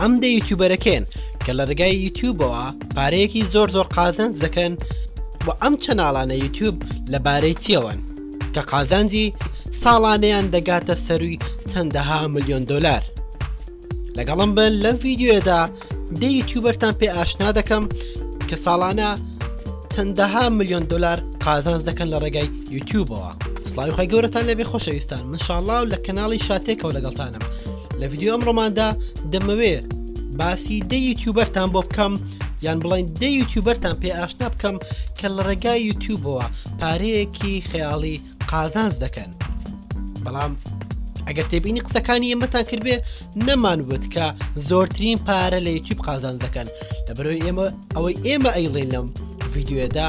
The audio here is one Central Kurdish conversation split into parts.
ئەم دە یوتیوبەرە کێن کە لە ڕگای یوتیوبەوە پارەیەکی زۆر زۆر قازانج دەکەن و ئەم چەناڵانە یوتیوب لەبارەی چیەوەن کە قازانجی ساڵانەیان دەگاتە سەروی چەندەها ملیۆن دلار لەگەڵم بن لەم ڤیددیوێدا دە یوتیوبەرتان پێ ئاشنا دەکەم کە ساڵانە چەندەها ملیۆن دلار قازانج دەکەن لە ڕێگای یوتیوبەوە سلاوی خۆی گەورەتان لەبێ خۆشەویستان مشاڵاو لە کەناڵی شاتێکەوە لەگەڵتانم لە ڤیددیو ئەمڕۆماندا دەمەوێ باسی دە یوتیوبەرتان بۆ بکەم یان بڵین دە یوتیوبەرتان پێ ئاشنا بکەم کە لە ڕێگای یوتیوبەوە پارەیەکی خەیاڵی قازانج دەکەن بەڵام ئەگەر تێبینی قسەکانی ئێمەتان کردبێ نەمان وت کە زۆرترین پارە لە یوتیوب قازانج دەکەن لە بەرەوەی ئێمە ئەوەی ئێمە ئەیڵێنم ڤیددیوێدا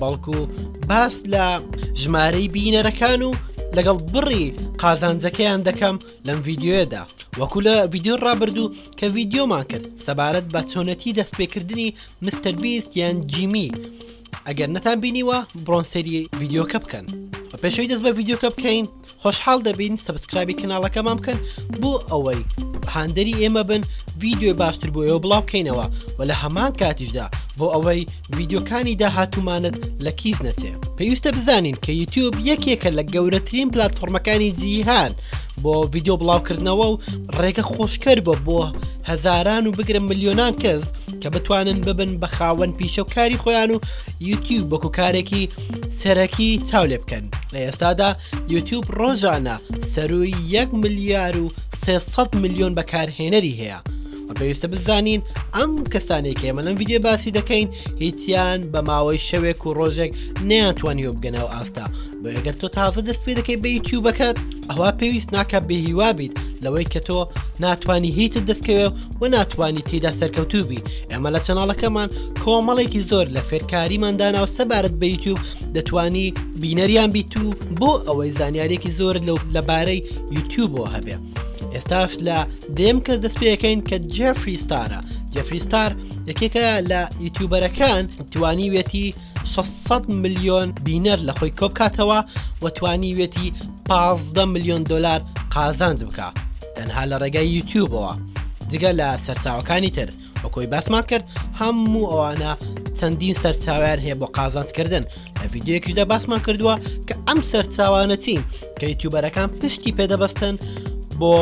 بەڵکو باس لە ژمارەی بینەرەکان و لەگەڵ بڕی قازانجەکەیان دەکەم لەم ڤیددیوێدا وەکو لە ڤیددیو ڕابردوو کە ڤیددیۆمان کرد سەبارەت بە چۆنەتی دەستپێکردنی مستەر بیست یان جیمی ئەگەر نەتان بینیوە بڕۆن سەری ڤیددیوکە بکەن بە پێشەوەی دەست بە ڤیددیوکە بکەین خۆشحاڵ دەبین سەبسکرابی کەناڵەکەمان بکەن بۆ ئەوەی هاندەری ئێمە بن ڤیددیوی باشتر بۆ ئێوە بڵاو بکەینەوە و لە هەمان کاتیشدا بۆ ئەوەی ڤیددیوکانی داهاتومانت لە کیس نەچێ پێویستە بزانین کە یوتیوب یەکێکە لە گەورەترین پلتفۆرمەکانی جیهان بۆ ڤیددیو بڵاوکردنەوە و ڕێگە خۆشکەر بۆ بۆ هەزاران و بگرە ملیۆنان کەس کە بتوانن ببن بە خاوەن پیشە و کاری خۆیان و یوتیوب بەکو کارێکی سەرەکی چاو لێ بکەن لە ئێستادا یوتیوب ڕۆژانە سەرووی 1 ملیار و 300 میلیۆن بەکارهێنەری هەیە و پێویستە بزانین ئەم کەسانێک ئێمە لەم ویددیو باسی دەکەین هیچیان بە ماوەی شەوێک و ڕۆژێک نەیانتوانی و بگەنەوە ئاستا بۆ ئەگەر تۆ تازە دەست پێ دەکەی بە یوتیوبەکەت ئەوە پێویست ناکە بێهیوا بیت لەوەی کە تۆ ناتانی هیچت دەستکەوێ و ناتانی تێدا سەرکەوتوبی ئێمە لە چەناڵەکەمان کۆمەڵێکی زۆر لە فێرکاریمان داناو سەبارەت بە یوتیوب دەتانی بینەریان بیت و بۆ ئەوەی زانیارێکی زۆر لەو لەبارەی یوتیوبەوە هەبێ ئێستاش لە دێم کەس دەست پێەکەین کە جێفری ستارە جێفری ستار یەکێکە لە یوتیوبەرەکان توانی وێتی 600 میلیۆن بینەر لە خۆی کۆبکاتەوە و توانی وێتی 15 میلیۆن دلار قازانج بکە تەنها لە ڕێگای یوتیوبەوە جگە لە سەرچاوەکانی تر وەکۆی باسمان کرد هەموو ئەوانە چەندین سەرچاویان هەیە بۆ قازانجکردن لە یددیوەکیشدا باسمان کردووە کە ئەم سەرچاوانە چین کە یوتیوبەرەکان پشتی پێدەبەستن بۆ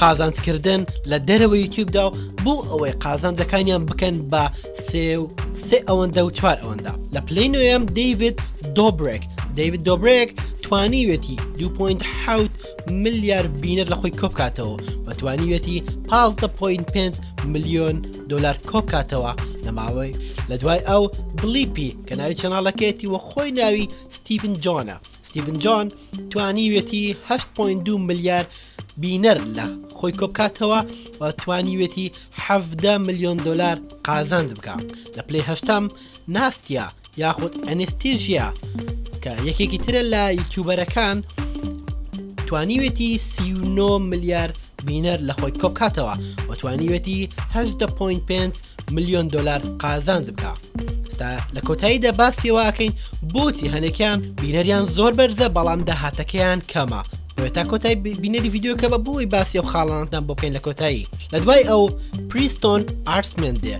قازانجکردن لە دەرەوە یوتیوبدا و بۆ ئەوەی قازانجەکانیان بکەن بە سێ و سێ ئەوەندە و چوار ئەوەندە لە پلی نوێم دیوید دۆبرێک دیوید دۆبرێک توانیوێتی 2.7 ملیار بینەر لە خۆی کۆبکاتەوە و توانیوێتی 15.5 ملیۆن دلار کۆبکاتەوە لە ماوەی لە دوای ئەو بلیپی کە ناوی چەناڵەکەیەتی وە خۆی ناوی ستیڤن جۆنە ستیڤن جۆن توانیوێتی 8.2 ملیار بینەر لە خۆی کۆبکاتەوە و توانیوێتی 17 ملیۆن دلار قازانج بکە لە پلی هەشتم ناستیا یاخود ئەنستیژیا کە یەکێکی ترە لە یوتیوبەرەکان توانیوێتی سی ملیار بینەر لە خۆی کۆبکاتەوە و توانیوێتی 8.5 میلیۆن دلار قازانج بکە ستا لە کۆتاییدا باسیەوەکەین بۆچی هەنێکیان بینەریان زۆر بەرزە بەڵام داهاتەکەیان کەمە تا کۆتای بینەری ڤیددیوکە بە بۆی باسی و خاڵانتان بۆ بکەین لە کۆتایی لە دوای ئەو پریستۆن ئارسمێن دێ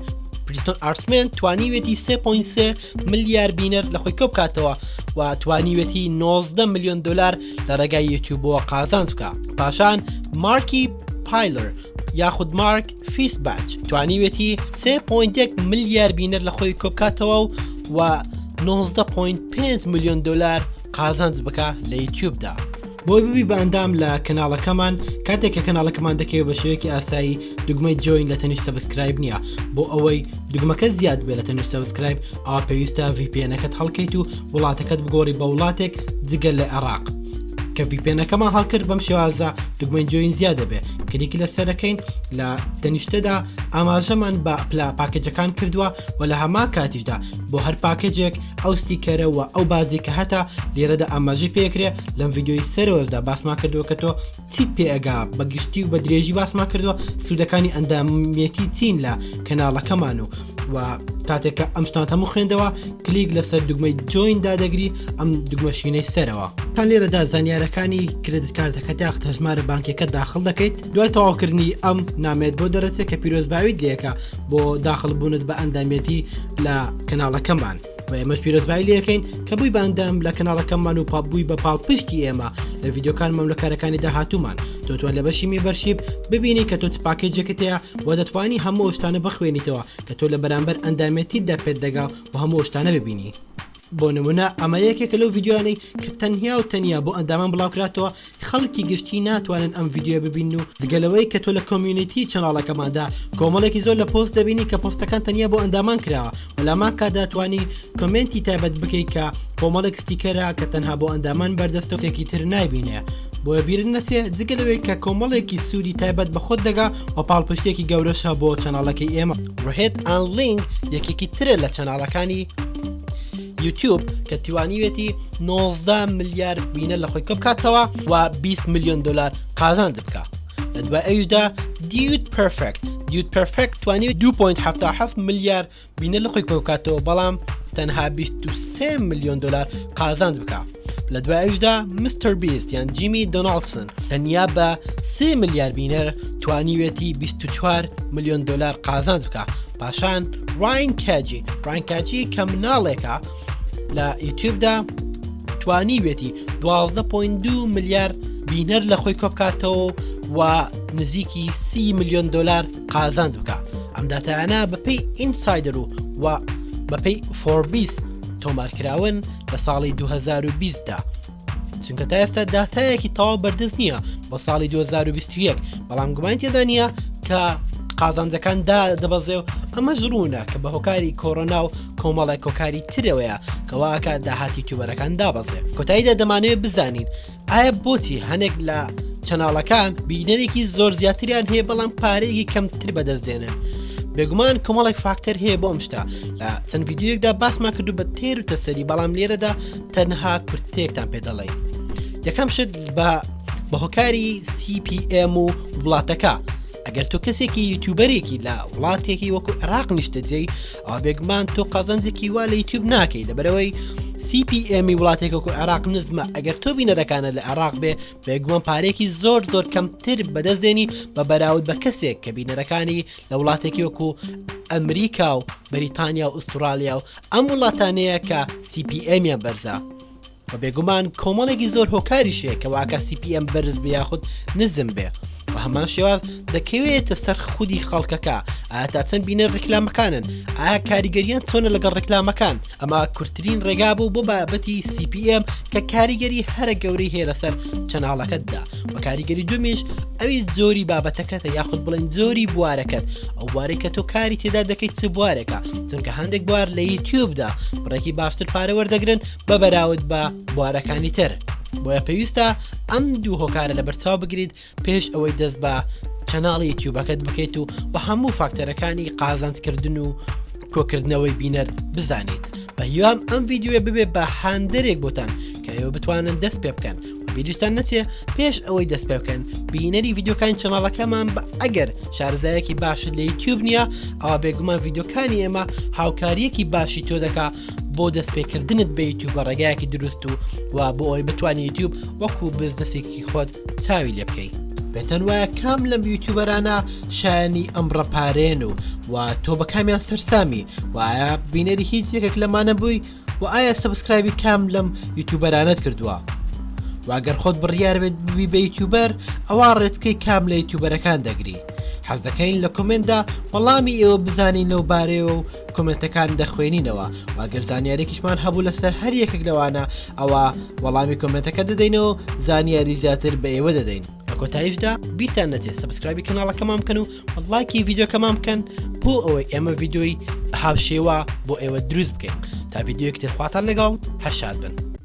پریستۆن ئارسمێن توانیوێتی 3.3 ملیار بینەر لە خۆی کۆپ کاتەوە و توانیوێتی 19 میلیۆن دلار لە ڕێگای یوتیوبەوە قازانج بکە پاشان مارکی پایلر یاخود مارک فیس باچ توانیوێتی 3.1 ملیار بینەر لە خۆی کۆپکاتەوە و و 19.5 میلیۆن دلار قازانج بکە لە یوتیوب دا. بۆی ببی بە ئەندام لە کەناڵەکەمان کاتێک کە کەناڵەکەمان دەکەوێت بە شێوەیەکی ئاسایی دگمەی جۆین لە تەنیشت سەبسکرایب نییە بۆ ئەوەی دگمەکە زیاد بێت لە تەنیشت سەبسکرایب ئا پێویستە VPNەکەت هەڵکەیت و وڵاتەکەت بگۆڕی بە وڵاتێک جگە لە عێراق کە VPNەکەمان هەڵکرد بەم شێوازە دگمەی جۆین زیاد دەبێت کلیکی لەسەرەکەین لە تەنیشتەدا ئاماژەمان بە پلا پاکەجەکان کردووە و لە هەمان کاتیشدا بۆ هەر پاکەجێک ئەو ستیکەرە و ئەو باجی کە هەتا لێرەدا ئاماژەی پێکرێ لەم یددیوی سەرۆژدا باسما کردووە کە تۆ چیت پێگا بە گشتی و بە درێژی باسما کردووە سوودەکانی ئەندامێتی چین لە کەناڵەکەمان و و کاتێکە ئەم شتان هەموو خوێندەوە کلیک لەسەر دوگمەی جۆین دادەگری ئەم دوگمەشینەی سەرەوە تا لێرەدا زانیارەکانی کرێدت کارتەکە تاخت هەژمارە بانکەکە داخل دەکەیت دوای تەواوکردنی ئەم نامێت بۆ دەرەچێت کە پیرۆزباوی دێکە بۆ داخل بوونت بە ئەندامێتی لە کەناڵەکەمان و ئێمەش پیرۆزبای لەکەین کە بووی باندام لە کەناڵەکەمان و پاپبووی بە پاڵپشتی ئێمە لە یددیوکان مەملەکارەکانی داهاتومان تۆتوان لە بەشی میبەرشیب ببینی کە تۆ پاکەی جێکتەیە و دەتوانی هەموو شتانە بخوێنیتەوە کە تۆ لە بەرامبەر ئەندامێتیدا پێت دەگا و هەموو شتانە ببینی. بۆ نمونە ئەمە یەکێکە لەو ڤیدیۆیانەی کە تەنیا و تەنیا بۆ ئەندامان بڵاوکراتەوە خەڵکی گشتی ناتوانن ئەم ڤیدیۆیە ببینن و جگەلەوەی کە تۆ لە کۆمیونیتی چەناڵەکەماندا کۆمەڵێکی زۆر لە پۆست دەبینی کە پۆستەکان تەنیا بۆ ئەندامان کراوە و لامان کا دەتوانی کۆمێنتی تایبەت بکەی کە کۆمەڵێک ستیکەرە کە تەنها بۆ ئەندامان بەردەستە و کەسی تر نایبینێ بۆیە بیرت نەچێ جگە لەوەی کە کۆمەڵێکی سوودی تایبەت بە خۆت دەگا و پاڵپشتێکی گەورەشە بۆ چەناڵەکەی ئێمە ڕهێت ئان لینگ یەکێکی ترە لە چەناڵەکانی یوتیوب کە توانیوێتی 90 ملیار بینە لە خۆی کەبکاتەوە و 20 میلیۆن دلار قازان دبکە لە دوای ئەویدا دیوت پرفکت دیوت پرفکت توانی 2.7 ملیار بینە لقی کۆ بکاتەوە بەڵام تەنها 23 ملیۆن دلار قازانج بکە لە دوایشدا مستەر بیست یان جیمی دۆناڵسن تەنیا بە سێ ملیار بینەر توانیوێتی 24 ملیۆن دلار قازانج بکە پاشان ڕین کاجی ڕانکاجی کە مناڵێکە لە یوتیوبدا توانیوێتی 12.2 ملیار بینەر لە خۆی کۆبکاتەوە و نزیکی سی ملیۆن دلار قازانج بکە ئەم داتایانە بەپی ئینسایدر و و بەپی فۆربیس تۆمارکراون لە ساڵی 2020دا چونکە تا ئێستا داتایەکی تەواو بەردەست نییە بۆ ساڵی 2021 بەڵام گومان تێدا نییە کە قازانجەکان دا دەبەزێ و ئەمە ژڕوونە کە بە هۆکاری کۆرۆنا و کۆمەڵێک کۆکاری ترەوەیە کەواکە داهاتی تووبەرەکان دابەزێ کۆتاییدا دەمانەوێت بزانین ئایا بۆچی هەنێک لە چەناڵەکان بینەرێکی زۆر زیاتریان هەیە بەڵام پارەیەکی کەمتر بەدەست دێنن بێگومان کۆمەڵێک فاکتەر هەیە بۆ ئەم شتا لە چەند یددیوەکدا باسمان کردو بە تێر و تەسەری بەڵام لێرەدا تەنها کورتێکتان پێ دەڵێ یەکەم شت بە بە هۆکاری CPM و وڵاتەکە ئەگەر تۆ کەسێکی یوتوبەرێکی لە وڵاتێکی وەکو عراق نیشتەجێی ئابێگمان تۆ قازانجێکی وا لە یوتیوب ناکەی لەبەرەوەی سی پی ئێمی وڵاتێکە و عێراق نزمە ئەگەر تۆ بینەرەکانە لە عێراق بێ بێگومان پارێکی زۆر زۆر کەمتر بەدەستێنی بە بەراود بە کەسێک کە بینەرەکانی لە وڵاتێکی وەکو ئەمریکا و بەریتانیا و ئوسترالیا و ئەم وڵاتانەیە کە سی پی ئێمیان بەرزە و بێگومان کۆمەڵێکی زۆر هۆکاریش هەیە کە واکە سی پی ئەم بەرز بێ یاخود نزم بێ بە هەمان شێواز دەکەوێتە سەر خودی خەڵکەکە ئایا تا چەند بینەر ڕیکلامەکانن ئایا کاریگەریان چۆنە لەگەڵ ڕیکلامەکان ئەمە کورتترین ڕێگا بوو بۆ بابەتی سی پی ئەم کە کاریگەری هەرە گەورەی هەیە لەسەر چەناڵەکەتدا و کاریگەری دومیش ئەوی زۆری بابەتەکەتە یاخود بڵێن زۆری بوارەکەت ئەو بوارەی کە تۆ کاری تێدا دەکەیت چ بوارێکە چونکە هەندێک بوار لە یوتیوبدا بڕێکی باشتر پارەوەەردەگرن بە بەراود بە بوارەکانی تر بۆیە پێویستە ئەم دوو هۆکارە لە بەرچاو بگریت پێش ئەوەی دەست بە چەناڵی تیوبەکەت بکەیت و بە هەموو فاکتەرەکانی قازانجکردن و کۆکردنەوەی بینەر بزانیت بە هیوام ئەم یددیوێ ببێ بە هاندەرێک بۆتان کە ئێوە بتوانن دەست پێ بکەن بیریشتان نەچێ پێش ئەوەی دەست پێ بکەن بینەری یددیوکان چناڵەکەمان بە ئەگەر شارزایەکی باشت لە یوتیوب نییە ئەوە بێگومان یددیوکانی ئێمە هاوکاریەکی باشی تۆ دەکا بۆ دەست پێکردنت بە یوتیوب بە ڕێگایەکی دروست و و بۆ ئەوی بتوانانی یوتیوب وەکو بزنسێکی خۆت چاوی لێ بکەیت بێتەن وایە کام لەم یوتیوبەرانە شایانی ئەم ڕپارێن و و تۆ بە کامیان سەررسامی وایە بینەری هیچ یەکێک لەمانە بووی و ئایا سبسکرایبی کام لەم یوتیوبەرانت کردووە واگەر خۆت بڕیار بێت ببی بە یوتیوبەر ئەوە ڕێتکەی کام لە یوتیوبەرەکان دەگری حەزەکەین لە کۆمنتدا وەڵامی ئێوە بزانین لەو بارەیەوە و کۆمێنتەکان دەخوێنینەوە و ئەگەر زانیارێکیشمان هەبوو لەسەر هەر یەکێک لەوانە ئەوە وەڵامی کۆمێنتەکە دەدەینەوە زانیاری زیاتر بە ئێوە دەدەین لە کۆتاییشدا بیرتان نەچێت سبسکرایبی کەناڵەکەمان بکەن و لایکی ڤیددیوکەمان بکەن بۆ ئەوەی ئێمە ڤیددیۆی هاوشێوە بۆ ئێوە دروست بکەین تا ڤیددیوەکتر خواتان لەگەڵ هەشاد بن.